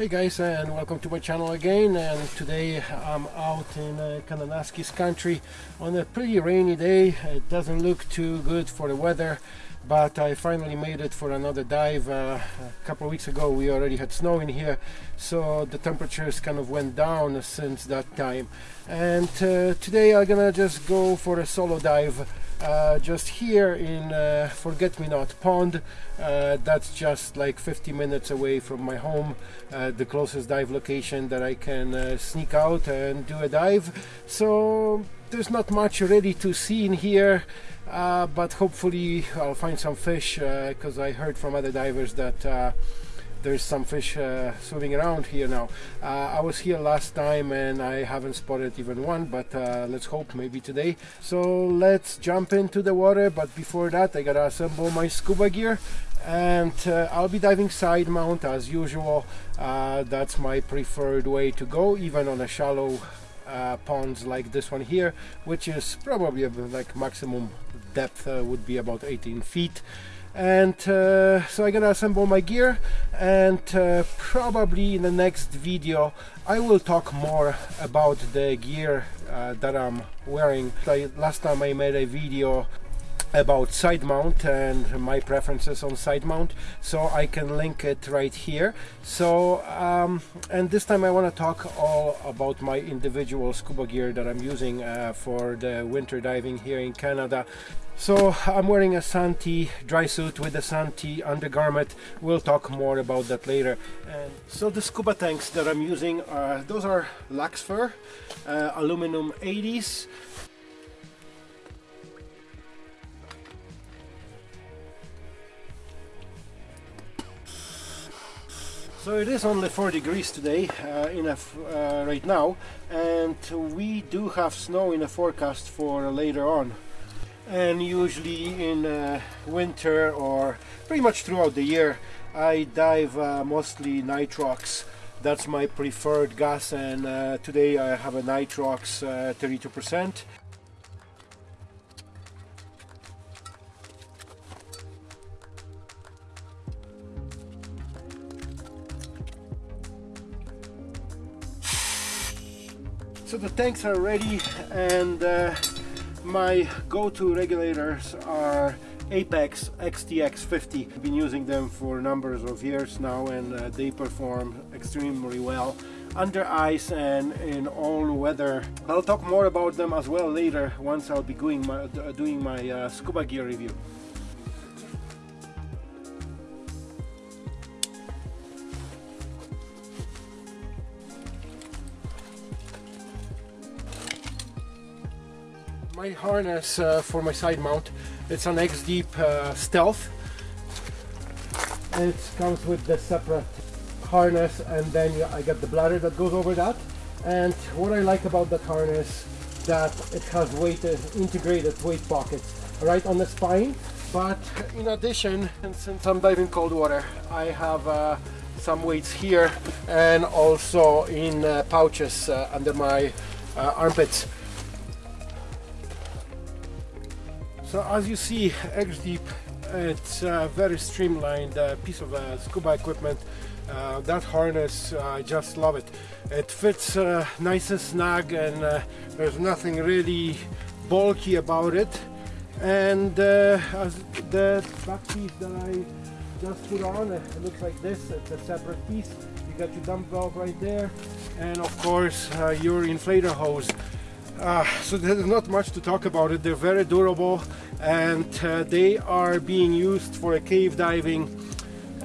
Hey guys and welcome to my channel again and today I'm out in uh, Kananaskis country on a pretty rainy day. It doesn't look too good for the weather but I finally made it for another dive. Uh, a couple of weeks ago we already had snow in here so the temperatures kind of went down since that time and uh, today I'm gonna just go for a solo dive uh, just here in uh, Forget Me Not Pond. Uh, that's just like 50 minutes away from my home, uh, the closest dive location that I can uh, sneak out and do a dive. So there's not much ready to see in here. But hopefully I'll find some fish because I heard from other divers that there's some fish uh, swimming around here now. Uh, I was here last time and I haven't spotted even one, but uh, let's hope maybe today. So let's jump into the water, but before that I gotta assemble my scuba gear and uh, I'll be diving side mount as usual. Uh, that's my preferred way to go, even on a shallow uh, ponds like this one here, which is probably like maximum depth would be about 18 feet and uh, so I'm gonna assemble my gear and uh, probably in the next video I will talk more about the gear uh, that I'm wearing. Like last time I made a video about side mount and my preferences on side mount so I can link it right here so um, and this time I want to talk all about my individual scuba gear that I'm using uh, for the winter diving here in Canada so I'm wearing a Santi dry suit with a Santi undergarment. We'll talk more about that later. And so the scuba tanks that I'm using, are, those are Luxfer uh, aluminum 80s. So it is only 4 degrees today uh, uh, right now and we do have snow in the forecast for later on and usually in uh, winter or pretty much throughout the year I dive uh, mostly nitrox that's my preferred gas and uh, today I have a nitrox 32% So the tanks are ready and uh, my go-to regulators are Apeks XTX50. I've been using them for numbers of years now and uh, they perform extremely well under ice and in all weather. I'll talk more about them as well later once I'll be doing my, doing my uh, scuba gear review. My harness uh, for my side mount. It's an X-Deep uh, Stealth. It comes with the separate harness and then I get the bladder that goes over that. And what I like about that harness that it has weight uh, integrated weight pockets right on the spine. But in addition, since I'm diving cold water, I have uh, some weights here and also in uh, pouches under my armpits So as you see, X-Deep, it's a very streamlined uh, piece of uh, scuba equipment. Uh, that harness, uh, I just love it. It fits uh, nice and snug and uh, there's nothing really bulky about it. And as the back piece that I just put on, it looks like this. It's a separate piece. You got your dump valve right there. And of course, your inflator hose. Uh, so there's not much to talk about it. They're very durable and uh, they are being used for cave diving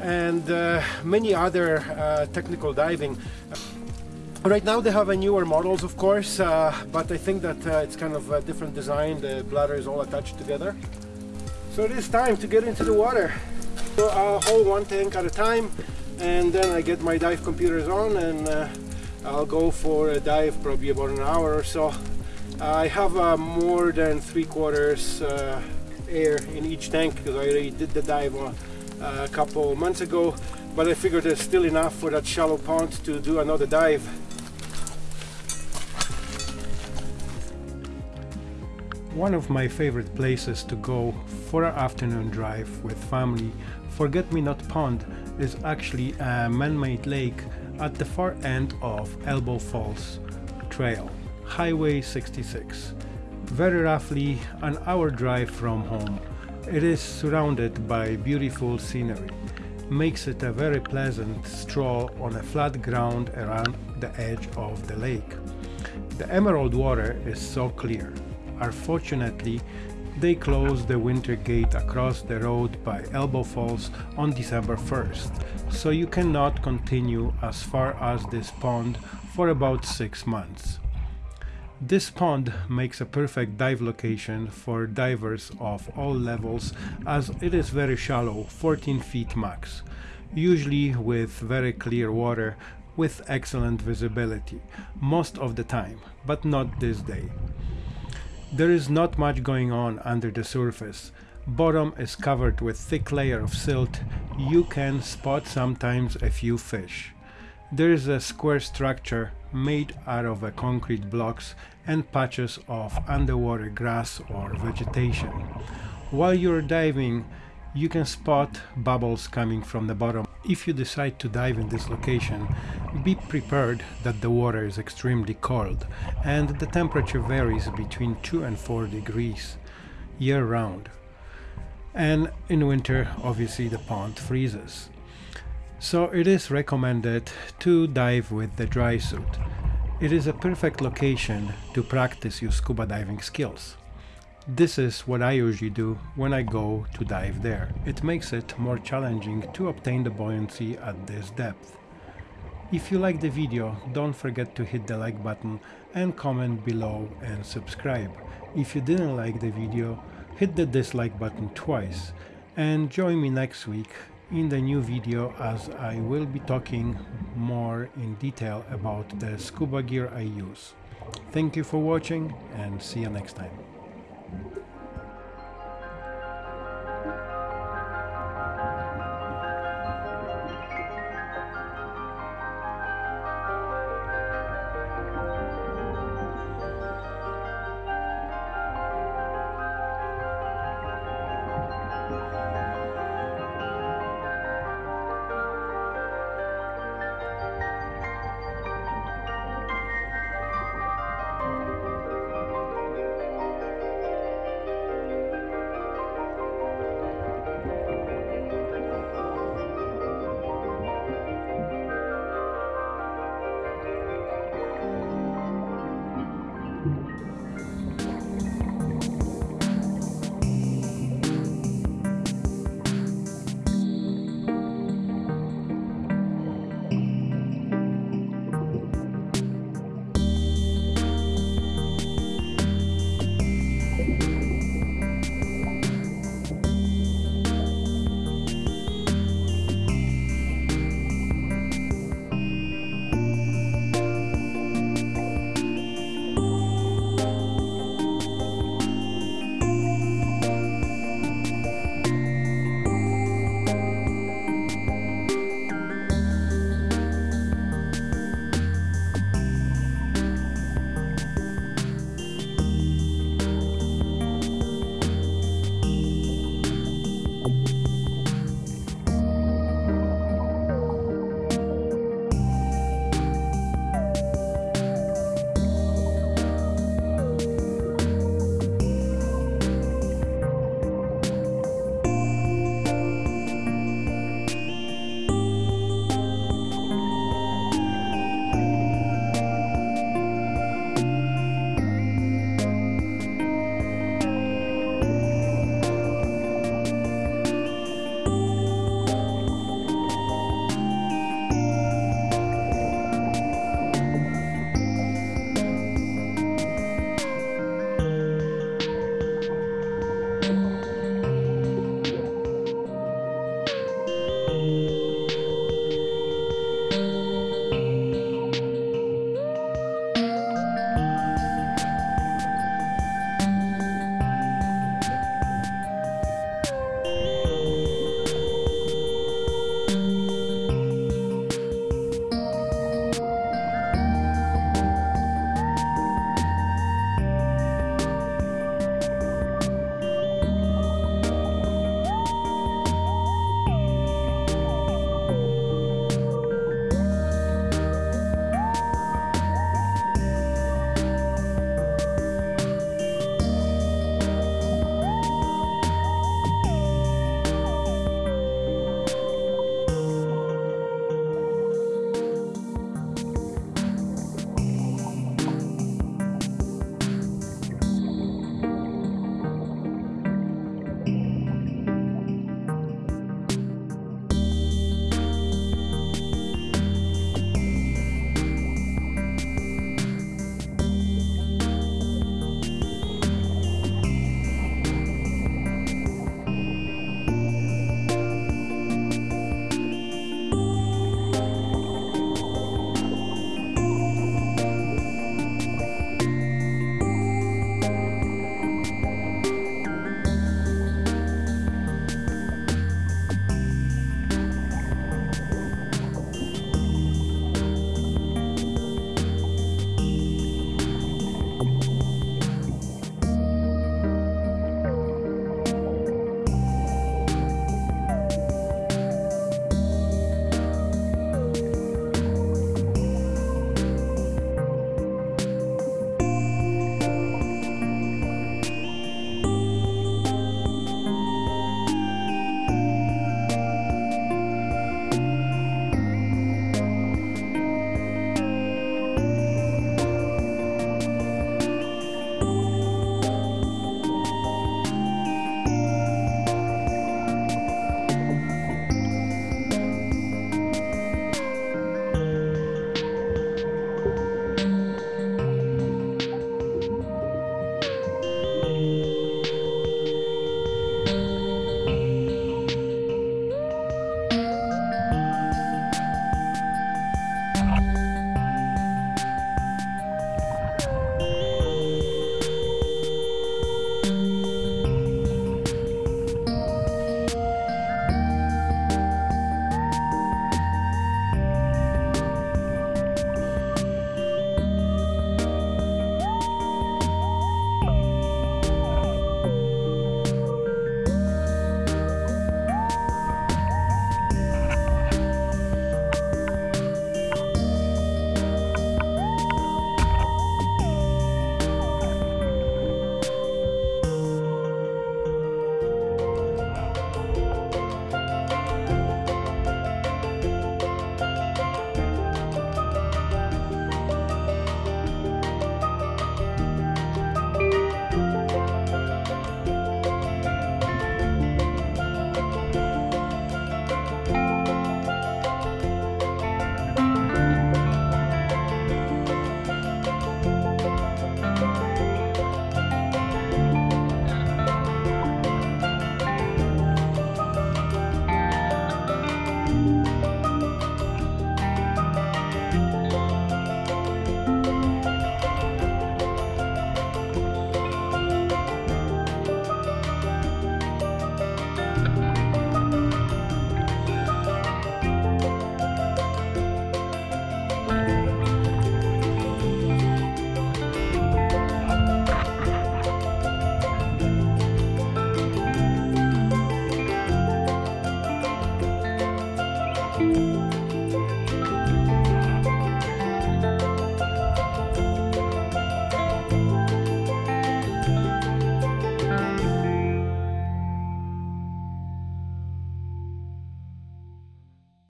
and uh, many other uh, technical diving. Right now they have a newer models of course, uh, but I think that uh, it's kind of a different design. The bladder is all attached together. So it is time to get into the water. So I'll hold one tank at a time and then I get my dive computers on and I'll go for a dive probably about an hour or so I have uh, more than three quarters uh, air in each tank because I already did the dive uh, a couple months ago but I figured there's still enough for that shallow pond to do another dive. One of my favorite places to go for an afternoon drive with family, Forget Me Not Pond, is actually a man-made lake at the far end of Elbow Falls Trail, Highway 66. Very roughly an hour drive from home. It is surrounded by beautiful scenery. Makes it a very pleasant stroll on a flat ground around the edge of the lake. The emerald water is so clear. Unfortunately, they closed the winter gate across the road by Elbow Falls on December 1st, so you cannot continue as far as this pond for about 6 months. This pond makes a perfect dive location for divers of all levels as it is very shallow, 14 feet max, usually with very clear water with excellent visibility, most of the time, but not this day. There is not much going on under the surface. Bottom is covered with thick layer of silt. You can spot sometimes a few fish. There is a square structure made out of concrete blocks and patches of underwater grass or vegetation. While you're diving, you can spot bubbles coming from the bottom. If you decide to dive in this location, be prepared that the water is extremely cold and the temperature varies between 2 and 4 degrees year round. And in winter, obviously the pond freezes. So it is recommended to dive with the dry suit. It is a perfect location to practice your scuba diving skills. This is what I usually do when I go to dive there. It makes it more challenging to obtain the buoyancy at this depth. If you like the video, don't forget to hit the like button and comment below and subscribe. If you didn't like the video, hit the dislike button twice and join me next week in the new video as I will be talking more in detail about the scuba gear I use. Thank you for watching and see you next time.